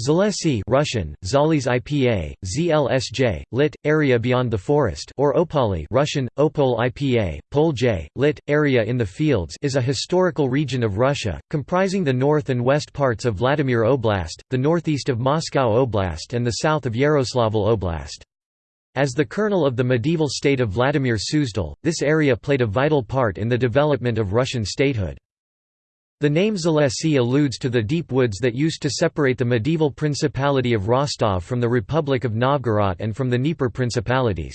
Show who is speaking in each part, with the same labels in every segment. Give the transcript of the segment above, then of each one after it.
Speaker 1: Zalesy Russian, Zalis IPA, ZLSJ, lit. area beyond the forest or Opali Russian, Opol IPA, Polj, lit. area in the fields is a historical region of Russia, comprising the north and west parts of Vladimir Oblast, the northeast of Moscow Oblast and the south of Yaroslavl Oblast. As the kernel of the medieval state of Vladimir Suzdal, this area played a vital part in the development of Russian statehood. The name Zalesy alludes to the deep woods that used to separate the medieval Principality of Rostov from the Republic of Novgorod and from the Dnieper principalities.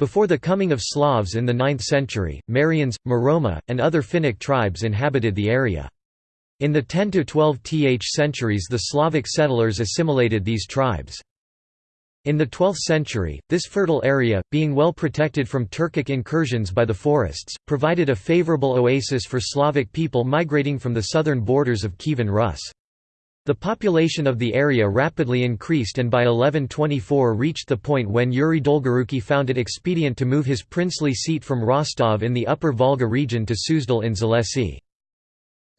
Speaker 1: Before the coming of Slavs in the 9th century, Marians, Muroma, and other Finnic tribes inhabited the area. In the 10–12th centuries the Slavic settlers assimilated these tribes. In the 12th century, this fertile area, being well protected from Turkic incursions by the forests, provided a favorable oasis for Slavic people migrating from the southern borders of Kievan Rus. The population of the area rapidly increased and by 1124 reached the point when Yuri Dolgoruki found it expedient to move his princely seat from Rostov in the upper Volga region to Suzdal in Zalesy.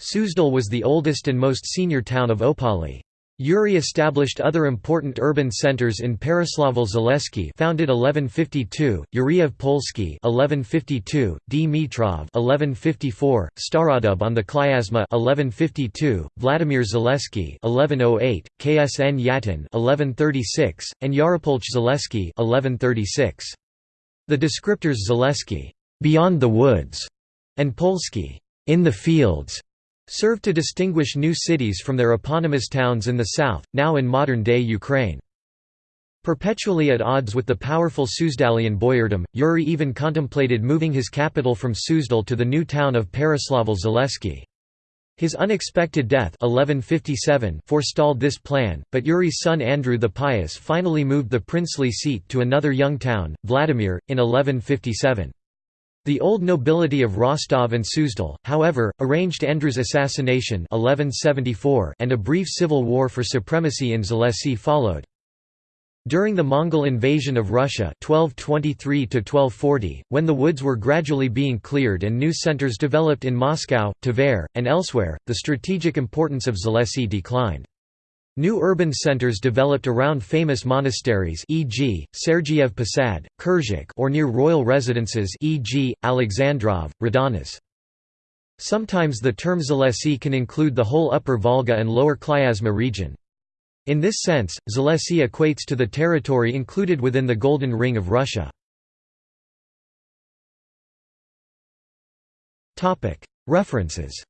Speaker 1: Suzdal was the oldest and most senior town of Opali. Yuri established other important urban centers in Pereslavl-Zalesky founded 1152, Yuriev Polski 1152, Dmitrov 1154, Starodub on the Klyazma 1152, Vladimir Zaleski 1108, Ksnyatin 1136, and Yaropolch Zaleski 1136. The descriptors Zaleski beyond the woods and Polski in the fields served to distinguish new cities from their eponymous towns in the south, now in modern-day Ukraine. Perpetually at odds with the powerful Suzdalian boyardom, Yuri even contemplated moving his capital from Suzdal to the new town of Pereslavl-Zalesky. His unexpected death 1157 forestalled this plan, but Yuri's son Andrew the Pious finally moved the princely seat to another young town, Vladimir, in 1157. The old nobility of Rostov and Suzdal, however, arranged Andrew's assassination 1174 and a brief civil war for supremacy in Zalesy followed. During the Mongol invasion of Russia 1223 when the woods were gradually being cleared and new centers developed in Moscow, Tver, and elsewhere, the strategic importance of Zalesy declined. New urban centers developed around famous monasteries e.g., Sergiev Posad, Kirzhach or near royal residences e.g., Alexandrov, Radonezh. Sometimes the term Zalesy can include the whole upper Volga and lower Klyazma region. In this sense, Zalesy equates to the territory included within the Golden Ring of Russia. References